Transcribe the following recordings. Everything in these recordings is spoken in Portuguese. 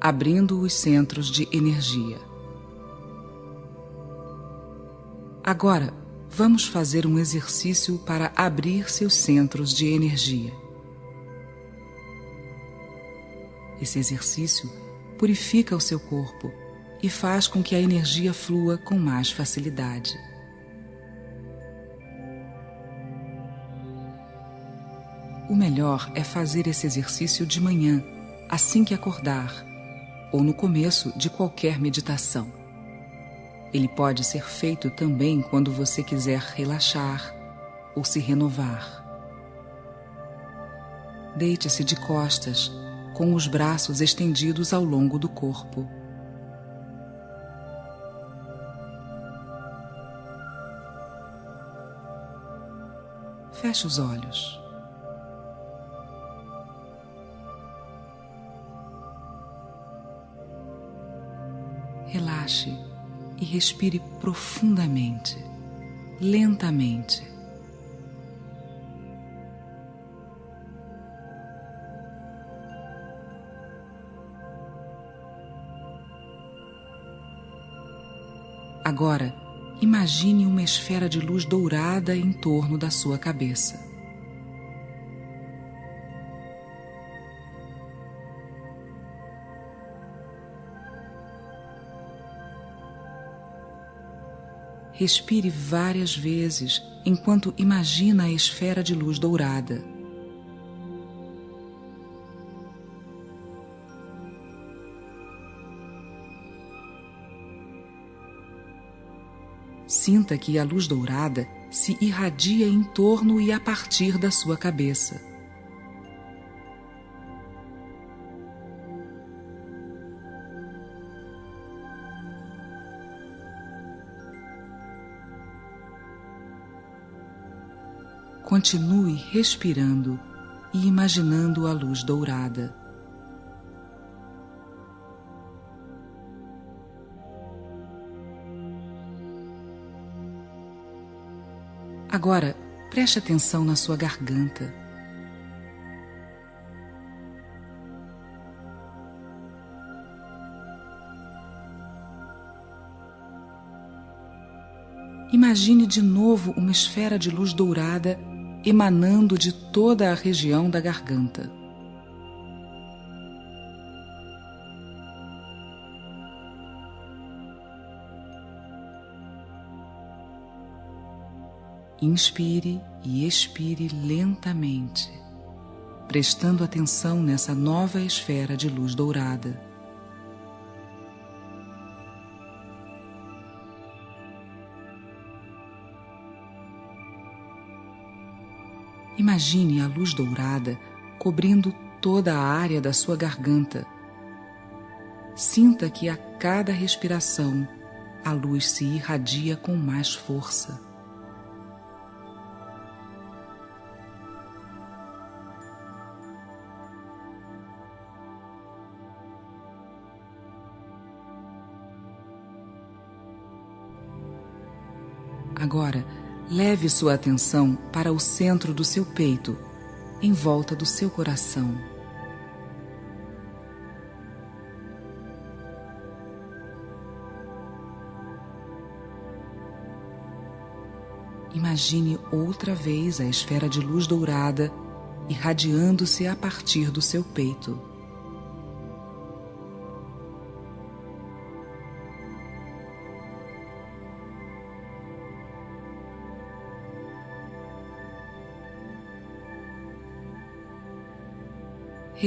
abrindo os centros de energia. Agora, vamos fazer um exercício para abrir seus centros de energia. Esse exercício purifica o seu corpo e faz com que a energia flua com mais facilidade. O melhor é fazer esse exercício de manhã, assim que acordar, ou no começo de qualquer meditação. Ele pode ser feito também quando você quiser relaxar ou se renovar. Deite-se de costas, com os braços estendidos ao longo do corpo. Feche os olhos. Relaxe e respire profundamente, lentamente. Agora, imagine uma esfera de luz dourada em torno da sua cabeça. Respire várias vezes enquanto imagina a esfera de luz dourada. Sinta que a luz dourada se irradia em torno e a partir da sua cabeça. Continue respirando e imaginando a luz dourada. Agora, preste atenção na sua garganta. Imagine de novo uma esfera de luz dourada emanando de toda a região da garganta. Inspire e expire lentamente, prestando atenção nessa nova esfera de luz dourada. Imagine a luz dourada cobrindo toda a área da sua garganta. Sinta que a cada respiração a luz se irradia com mais força. Agora, Leve sua atenção para o centro do seu peito, em volta do seu coração. Imagine outra vez a esfera de luz dourada irradiando-se a partir do seu peito.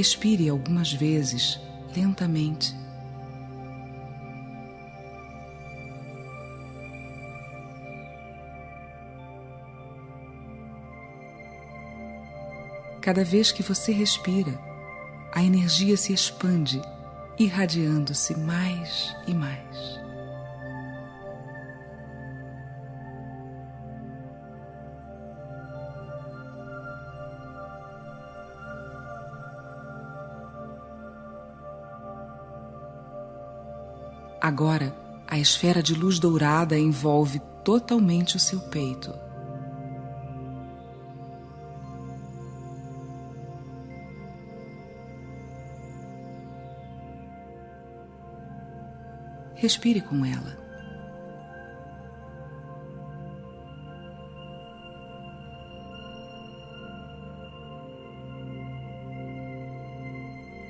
Respire algumas vezes, lentamente. Cada vez que você respira, a energia se expande, irradiando-se mais e mais. Agora, a esfera de luz dourada envolve totalmente o seu peito. Respire com ela.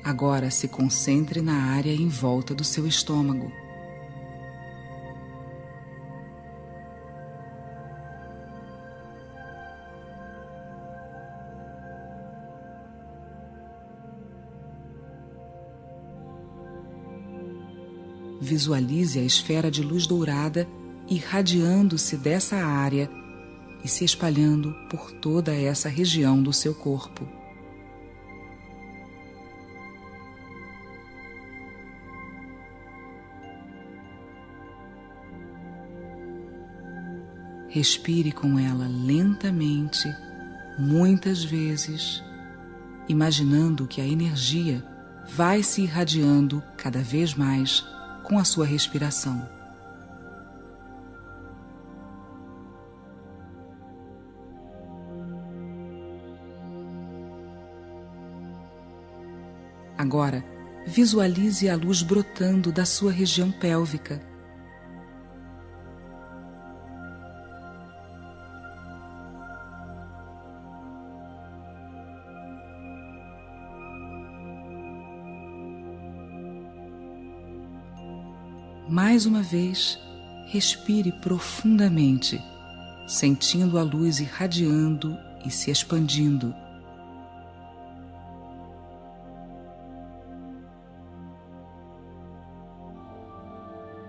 Agora se concentre na área em volta do seu estômago. Visualize a esfera de luz dourada irradiando-se dessa área e se espalhando por toda essa região do seu corpo. Respire com ela lentamente, muitas vezes, imaginando que a energia vai se irradiando cada vez mais com a sua respiração. Agora, visualize a luz brotando da sua região pélvica Mais uma vez, respire profundamente, sentindo a luz irradiando e se expandindo.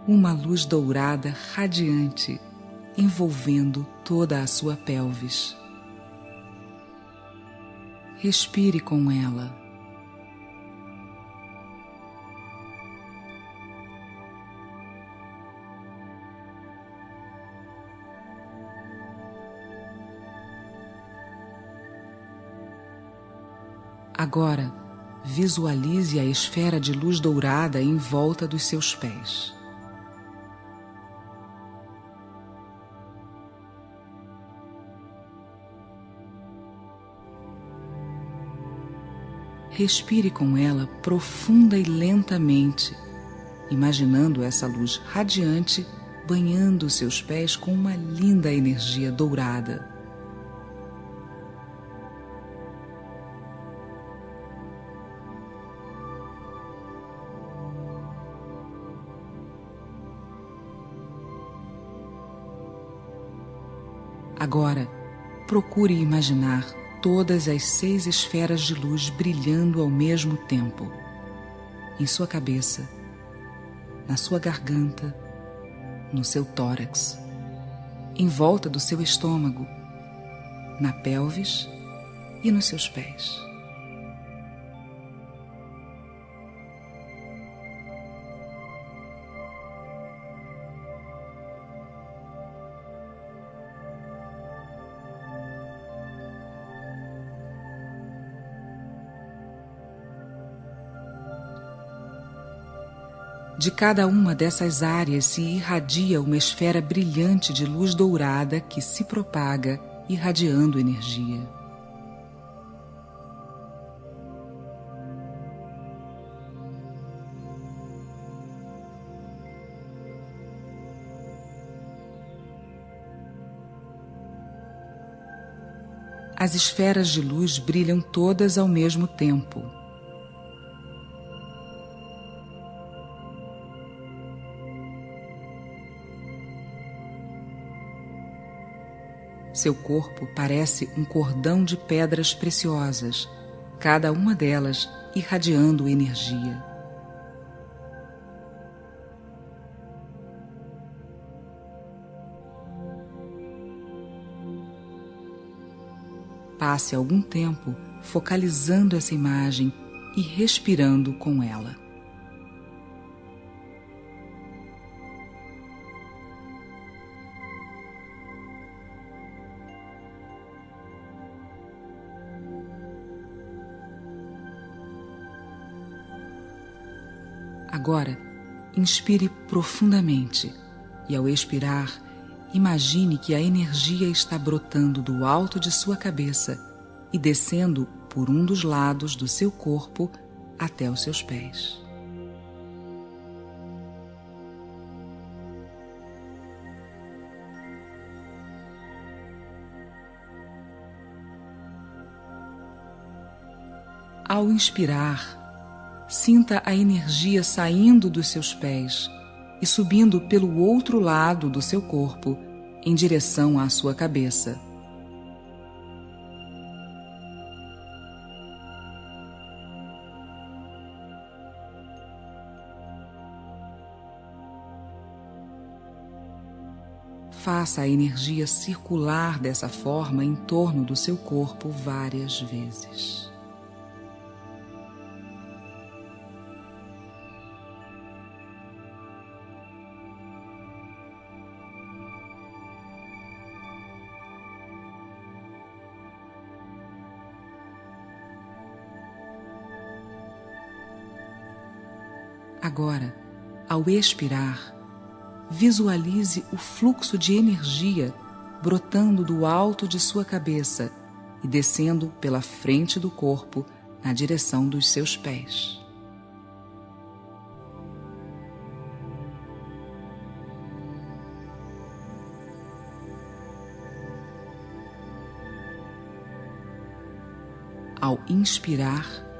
Uma luz dourada radiante envolvendo toda a sua pelvis. Respire com ela. Agora, visualize a esfera de luz dourada em volta dos seus pés. Respire com ela profunda e lentamente, imaginando essa luz radiante banhando seus pés com uma linda energia dourada. Agora, procure imaginar todas as seis esferas de luz brilhando ao mesmo tempo. Em sua cabeça, na sua garganta, no seu tórax, em volta do seu estômago, na pelvis e nos seus pés. Cada uma dessas áreas se irradia uma esfera brilhante de luz dourada que se propaga, irradiando energia. As esferas de luz brilham todas ao mesmo tempo. Seu corpo parece um cordão de pedras preciosas, cada uma delas irradiando energia. Passe algum tempo focalizando essa imagem e respirando com ela. Agora, inspire profundamente e, ao expirar, imagine que a energia está brotando do alto de sua cabeça e descendo por um dos lados do seu corpo até os seus pés. Ao inspirar, sinta a energia saindo dos seus pés e subindo pelo outro lado do seu corpo em direção à sua cabeça. Faça a energia circular dessa forma em torno do seu corpo várias vezes. Agora, ao expirar, visualize o fluxo de energia brotando do alto de sua cabeça e descendo pela frente do corpo na direção dos seus pés. Ao inspirar,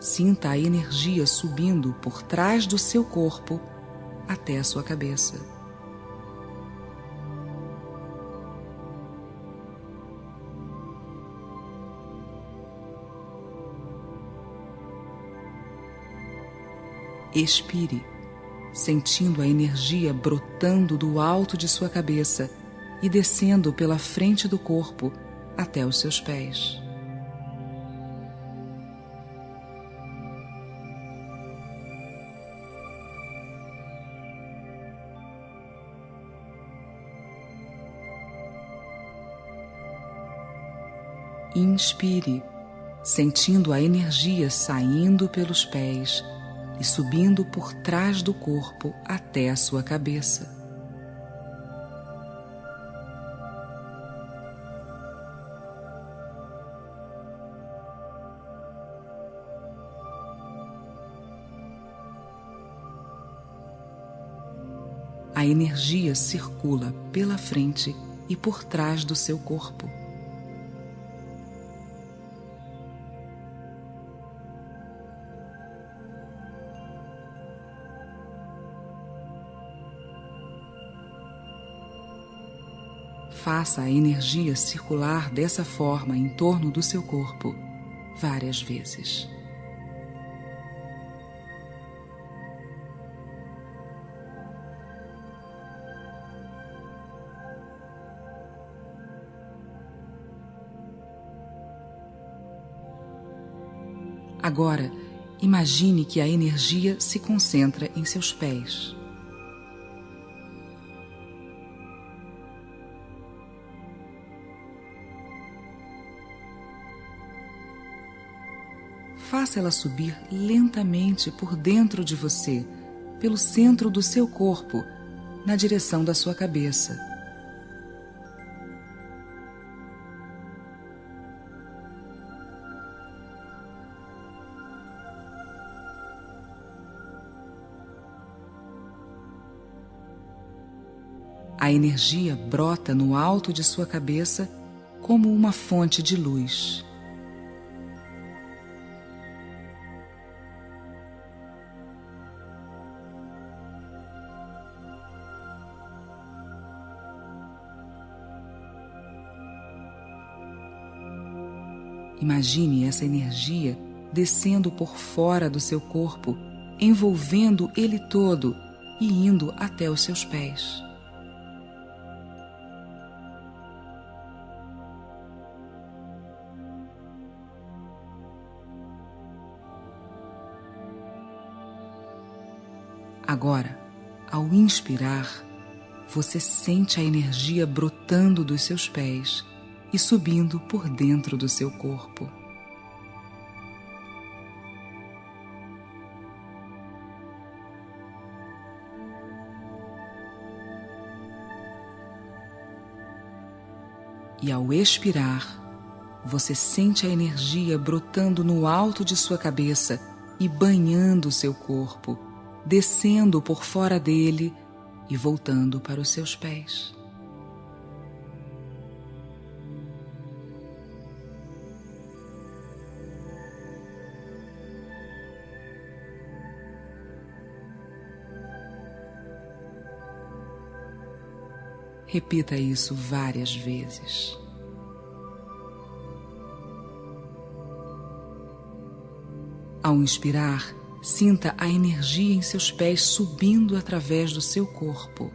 sinta a energia subindo por trás do seu corpo até a sua cabeça. Expire, sentindo a energia brotando do alto de sua cabeça e descendo pela frente do corpo até os seus pés. Inspire, sentindo a energia saindo pelos pés e subindo por trás do corpo até a sua cabeça. A energia circula pela frente e por trás do seu corpo. Faça a energia circular dessa forma em torno do seu corpo várias vezes. Agora, imagine que a energia se concentra em seus pés. Faça ela subir lentamente por dentro de você, pelo centro do seu corpo, na direção da sua cabeça. A energia brota no alto de sua cabeça como uma fonte de luz. Imagine essa energia descendo por fora do seu corpo, envolvendo ele todo e indo até os seus pés. Agora, ao inspirar, você sente a energia brotando dos seus pés e subindo por dentro do seu corpo. E ao expirar, você sente a energia brotando no alto de sua cabeça e banhando seu corpo, descendo por fora dele e voltando para os seus pés. Repita isso várias vezes. Ao inspirar, sinta a energia em seus pés subindo através do seu corpo.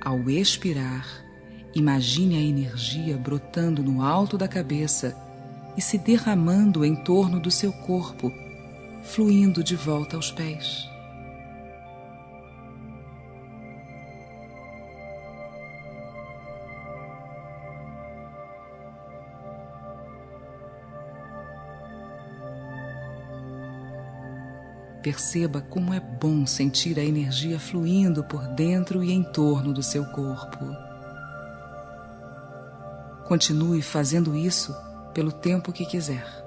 Ao expirar, imagine a energia brotando no alto da cabeça e se derramando em torno do seu corpo, fluindo de volta aos pés. Perceba como é bom sentir a energia fluindo por dentro e em torno do seu corpo. Continue fazendo isso pelo tempo que quiser.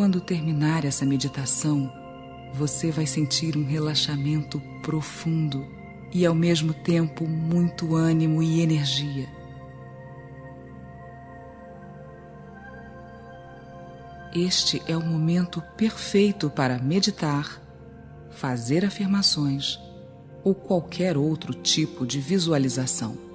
Quando terminar essa meditação, você vai sentir um relaxamento profundo e, ao mesmo tempo, muito ânimo e energia. Este é o momento perfeito para meditar, fazer afirmações ou qualquer outro tipo de visualização.